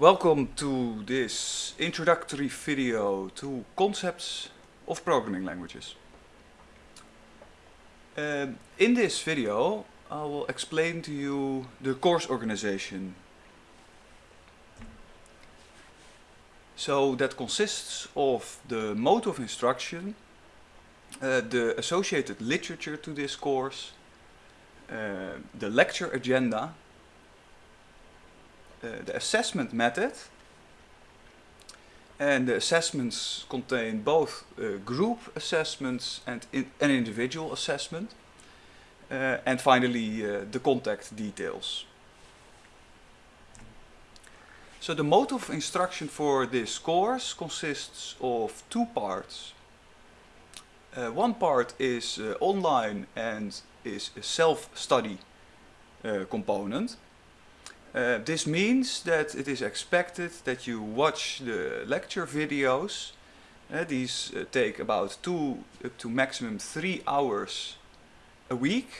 Welcome to this introductory video to concepts of programming languages. Um, in this video I will explain to you the course organization. So that consists of the mode of instruction, uh, the associated literature to this course, uh, the lecture agenda the assessment method. And the assessments contain both uh, group assessments and an individual assessment. Uh, and finally, uh, the contact details. So the mode of instruction for this course consists of two parts. One part is online and is a self-study component. Uh, this means that it is expected that you watch the lecture videos. Uh, these uh, take about two up to maximum three hours a week.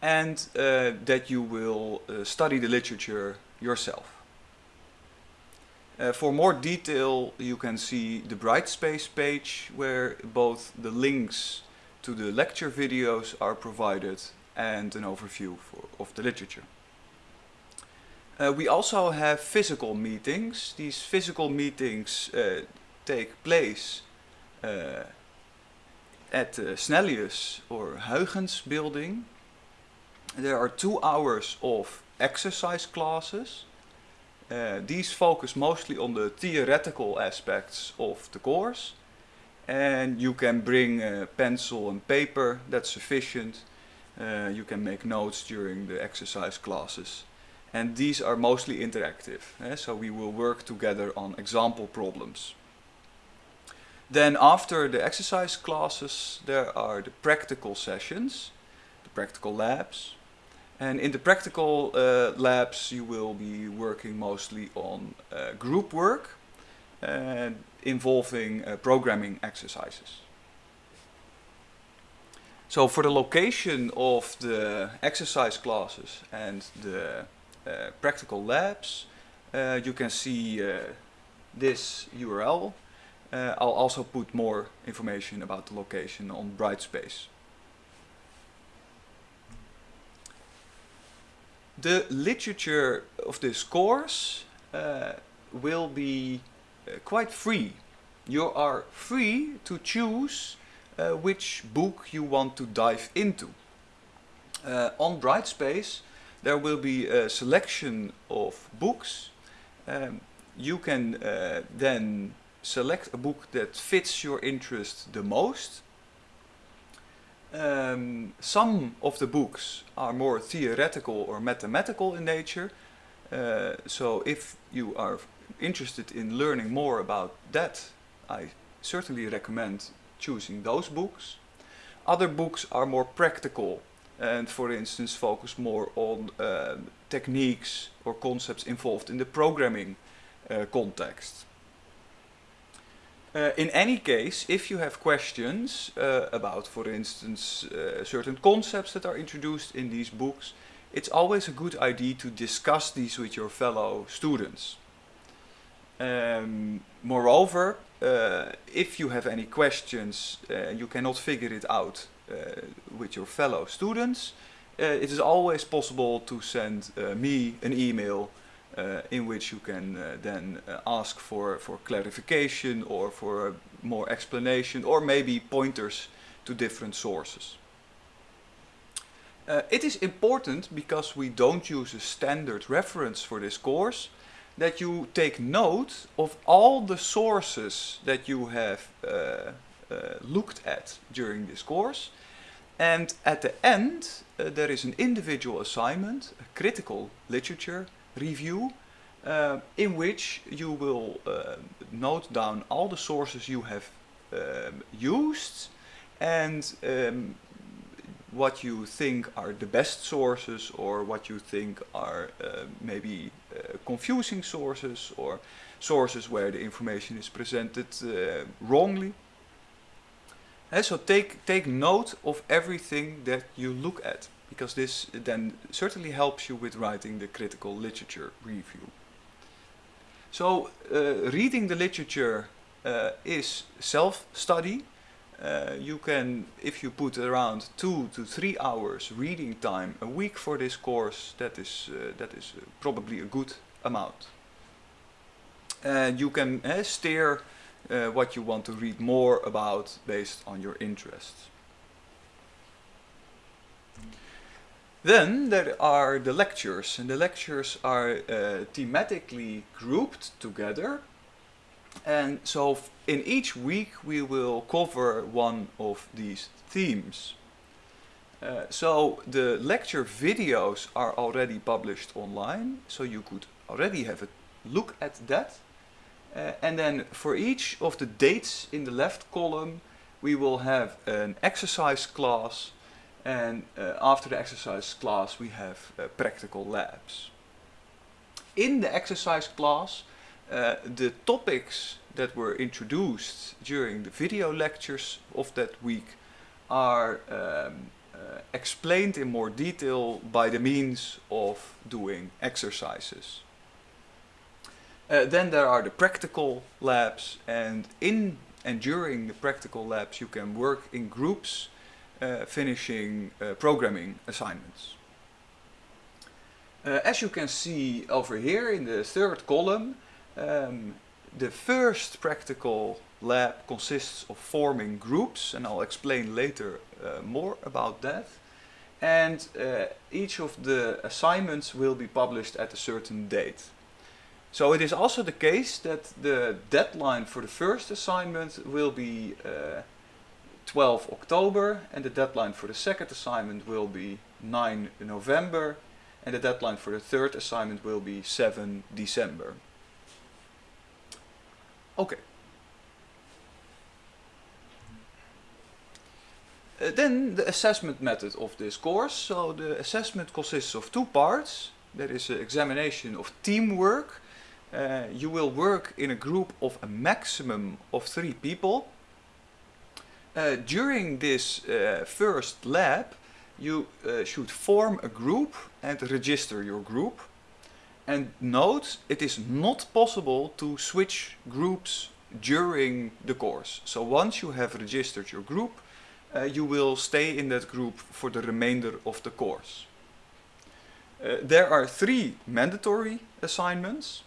And uh, that you will uh, study the literature yourself. Uh, for more detail you can see the Brightspace page where both the links to the lecture videos are provided and an overview for, of the literature. Uh, we also have physical meetings. These physical meetings uh, take place uh, at the Snellius or Huygens building. There are two hours of exercise classes. Uh, these focus mostly on the theoretical aspects of the course. And you can bring a pencil and paper, that's sufficient. Uh, you can make notes during the exercise classes and these are mostly interactive. Eh? So we will work together on example problems. Then after the exercise classes there are the practical sessions, the practical labs. And in the practical uh, labs you will be working mostly on uh, group work involving programming exercises. So for the location of the exercise classes and the practical labs. Uh, you can see uh, this URL. I'll also put more information about the location on Brightspace. The literature of this course uh, will be uh, quite free. You are free to choose uh, which book you want to dive into. on Brightspace there will be a selection of books. Um, you can uh, then select a book that fits your interest the most. Um, some of the books are more theoretical or mathematical in nature. Uh, so if you are interested in learning more about that, I certainly recommend choosing those books. Other books are more practical and for instance focus more on uh, techniques or concepts involved in the programming uh, context. Uh, in any case, if you have questions uh, about, for instance, uh, certain concepts that are introduced in these books, it's always a good idea to discuss these with your fellow students. Um, moreover, uh, if you have any questions, you cannot figure it out with your fellow students, uh, it is always possible to send uh, me an email in which you can then ask for, for clarification or for more explanation or maybe pointers to different sources. Uh, it is important, because we don't use a standard reference for this course, that you take note of all the sources that you have uh, looked at during this course and at the end, uh, there is an individual assignment, a critical literature review, uh, in which you will uh, note down all the sources you have um, used and um, what you think are the best sources or what you think are uh, maybe uh, confusing sources or sources where the information is presented uh, wrongly. So take, take note of everything that you look at, because this then certainly helps you with writing the critical literature review. So uh, reading the literature uh, is self-study. Uh, you can, if you put around two to three hours reading time a week for this course, that is uh, that is probably a good amount. And you can uh, steer uh, what you want to read more about based on your interests. Then there are the lectures, and the lectures are uh, thematically grouped together. And so in each week we will cover one of these themes. Uh, so the lecture videos are already published online, so you could already have a look at that. Uh, and then for each of the dates in the left column, we will have an exercise class and uh, after the exercise class we have uh, practical labs. In the exercise class, the topics that were introduced during the video lectures of that week are um, explained in more detail by the means of doing exercises. Uh, then there are the practical labs and in and during the practical labs you can work in groups uh, finishing uh, programming assignments. Uh, as you can see over here in the third column, um, the first practical lab consists of forming groups and I'll explain later uh, more about that. And uh, each of the assignments will be published at a certain date. So it is also the case that the deadline for the first assignment will be uh, 12 October and the deadline for the second assignment will be 9 November and the deadline for the third assignment will be 7 December. Okay. Uh, then the assessment method of this course. So the assessment consists of two parts. There is an examination of teamwork. Uh, you will work in a group of a maximum of three people. Uh, during this uh, first lab, you uh, should form a group and register your group. And note, it is not possible to switch groups during the course. So once you have registered your group, uh, you will stay in that group for the remainder of the course. Uh, there are three mandatory assignments.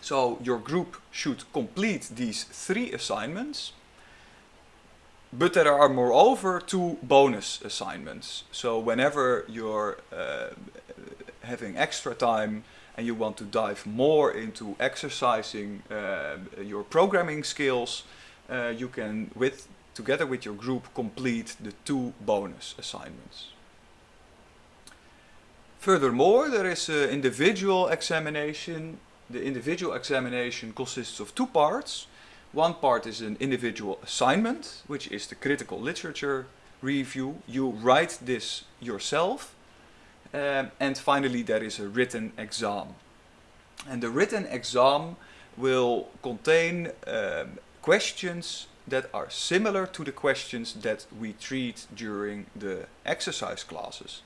So your group should complete these three assignments. But there are moreover two bonus assignments. So whenever you're uh, having extra time and you want to dive more into exercising uh, your programming skills, uh, you can, with together with your group, complete the two bonus assignments. Furthermore, there is an individual examination. The individual examination consists of two parts. One part is an individual assignment, which is the critical literature review. You write this yourself um, and finally there is a written exam. And the written exam will contain um, questions that are similar to the questions that we treat during the exercise classes.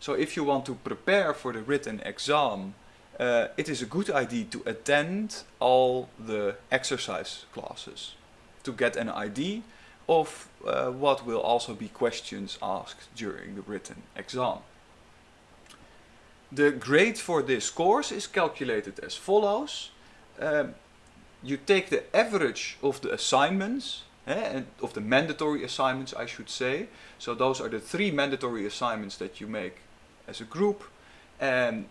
So if you want to prepare for the written exam, uh, it is a good idea to attend all the exercise classes to get an idea of uh, what will also be questions asked during the written exam. The grade for this course is calculated as follows. Um, you take the average of the assignments, eh, of the mandatory assignments I should say. So those are the three mandatory assignments that you make as a group. And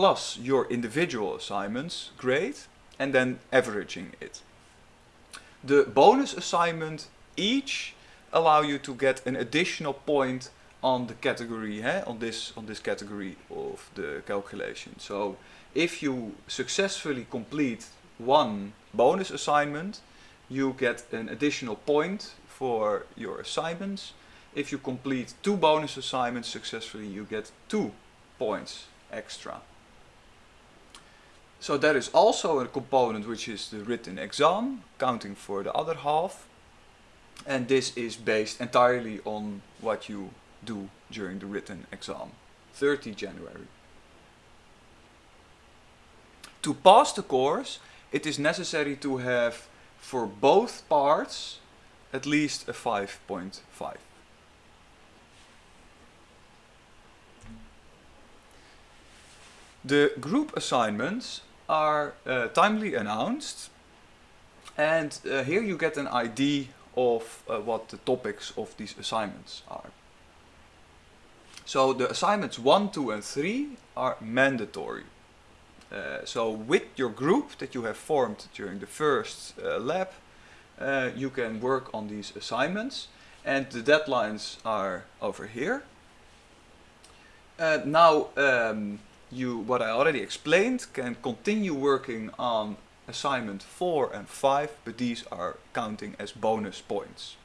plus your individual assignments grade and then averaging it. The bonus assignment each allow you to get an additional point on the category, eh, on this on this category of the calculation. So if you successfully complete one bonus assignment, you get an additional point for your assignments. If you complete two bonus assignments successfully, you get two points extra. So there is also a component which is the written exam, counting for the other half. And this is based entirely on what you do during the written exam, 30 January. To pass the course, it is necessary to have for both parts at least a 5.5. The group assignments are uh, timely announced and uh, here you get an idea of uh, what the topics of these assignments are. So the assignments 1, 2 and 3 are mandatory. Uh, so with your group that you have formed during the first uh, lab, uh, you can work on these assignments and the deadlines are over here. Now um, you, what I already explained, can continue working on assignment 4 and 5, but these are counting as bonus points.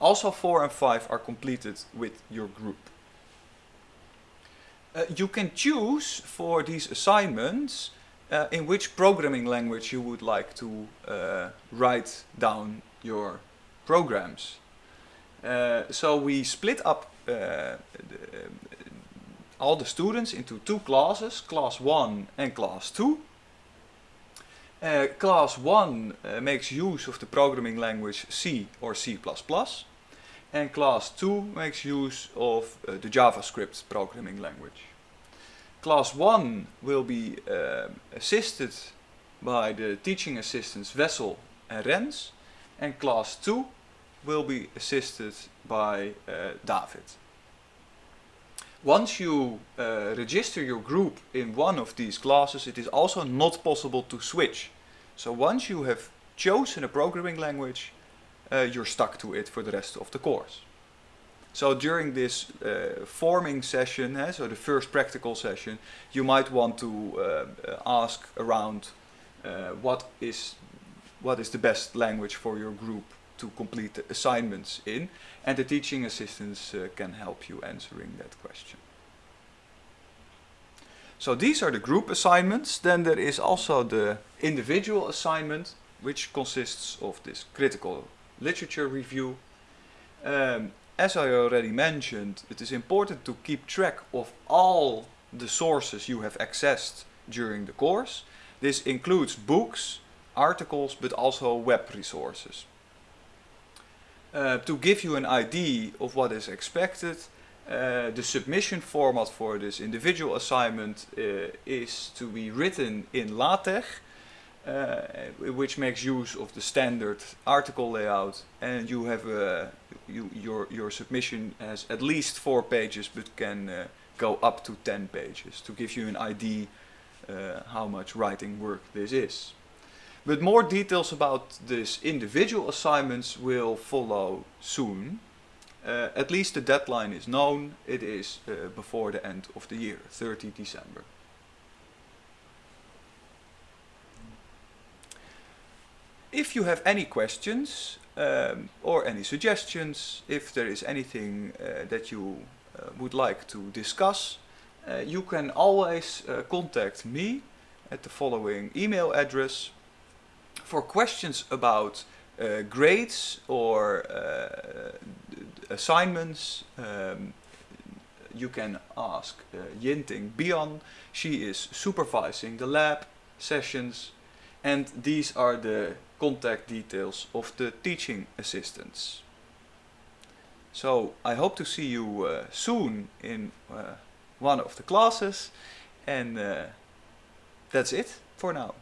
Also 4 and 5 are completed with your group. Uh, you can choose for these assignments uh, in which programming language you would like to uh, write down your programs. Uh, so we split up uh, the, all the students into two classes, class 1 and class 2. Uh, class 1 uh, makes use of the programming language C or C++ and class 2 makes use of uh, the JavaScript programming language. Class 1 will be assisted by the teaching assistants Wessel and Rens and class 2 will be assisted by David. Once you uh, register your group in one of these classes, it is also not possible to switch. So once you have chosen a programming language, uh, you're stuck to it for the rest of the course. So during this uh, forming session, eh, so the first practical session, you might want to uh, ask around uh, what is what is the best language for your group to complete the assignments in and the teaching assistants uh, can help you answering that question. So these are the group assignments. Then there is also the individual assignment which consists of this critical literature review. Um, as I already mentioned, it is important to keep track of all the sources you have accessed during the course. This includes books, articles, but also web resources. Uh, to give you an idea of what is expected, uh, the submission format for this individual assignment uh, is to be written in LaTeX, uh, which makes use of the standard article layout, and you have a, you, your your submission has at least four pages, but can uh, go up to ten pages to give you an idea uh, how much writing work this is. But more details about this individual assignments will follow soon. Uh, at least the deadline is known. It is uh, before the end of the year, 30 December. If you have any questions um, or any suggestions, if there is anything uh, that you uh, would like to discuss, uh, you can always uh, contact me at the following email address for questions about uh, grades or uh, assignments, um, you can ask uh, Yinting Bian. She is supervising the lab sessions and these are the contact details of the teaching assistants. So I hope to see you uh, soon in uh, one of the classes and uh, that's it for now.